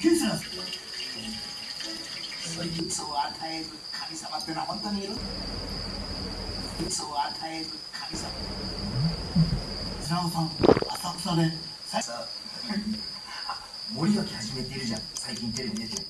検査そいを与える神様ってのは本当にいるそいつを与える神様平尾さん。浅草でさ森脇始めてるじゃん。最近テレビ出て